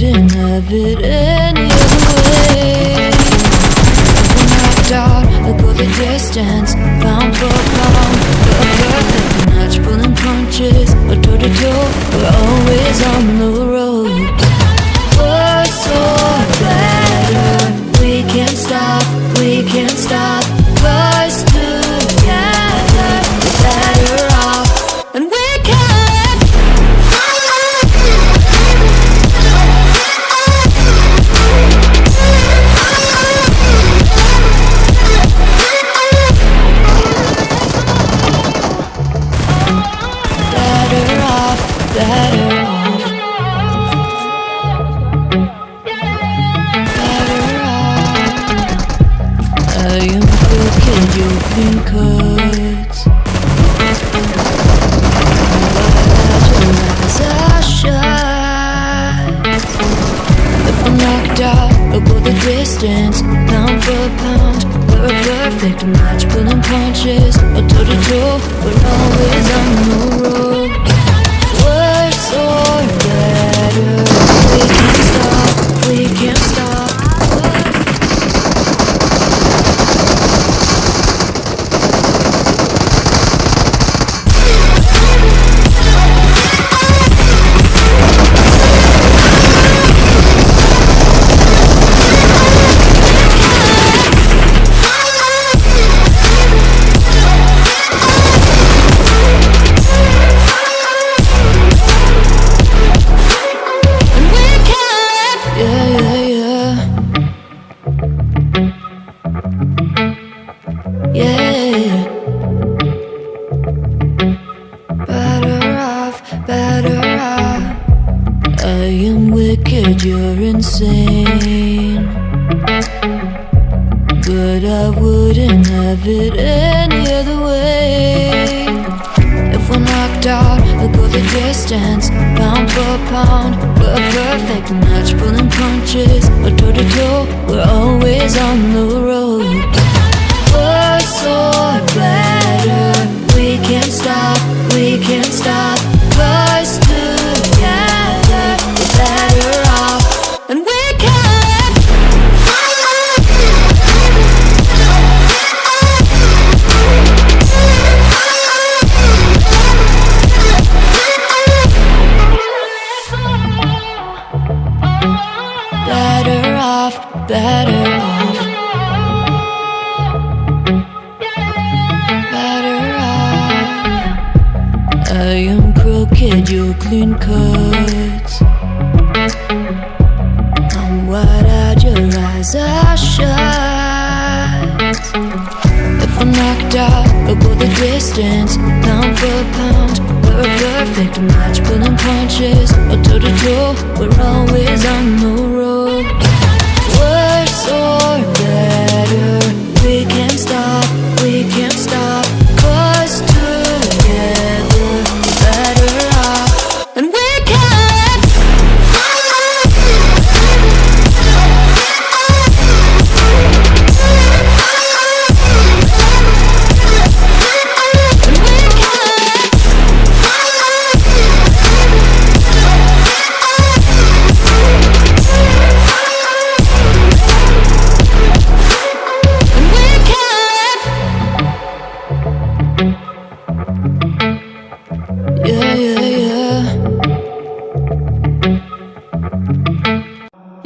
I wouldn't have it any other way knocked out, I go the distance Pound for pound, perfect match Pulling punches, a toe to toe We're always on the better off. Better off. You knocked out, I'll the distance, pound for pound. We're a perfect match, pulling punches, toe to toe. We're always on the road. You're insane. But I wouldn't have it any other way. If we're knocked out, we'll go the distance, pound for pound. We're a perfect match, pulling punches, a toe to toe. We're always on the road. Worse or better, we can't stop, we can't stop. Off, better off. Better off. I am crooked, you're clean cuts. I'm wide-eyed, your eyes are shut. If I'm knocked out, I'll go the distance, pound for pound. We're a perfect match, pulling punches, a toe to toe. We're always on the road.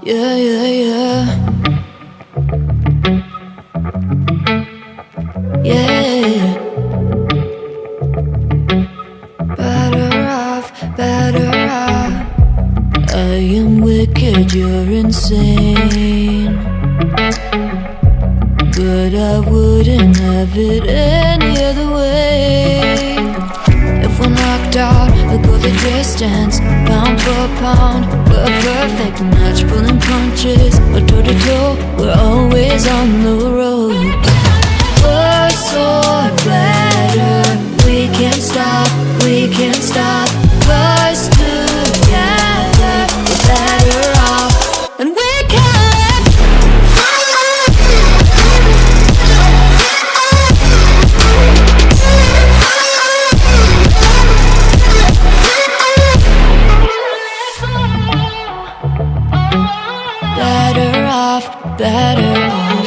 Yeah, yeah, yeah. Yeah. Better off, better off. I am wicked, you're insane. But I wouldn't have it any other way. If we're knocked out, we'll go the distance, We're a perfect match, pulling punches, a toe to toe. We're always on the road. Or better, better. off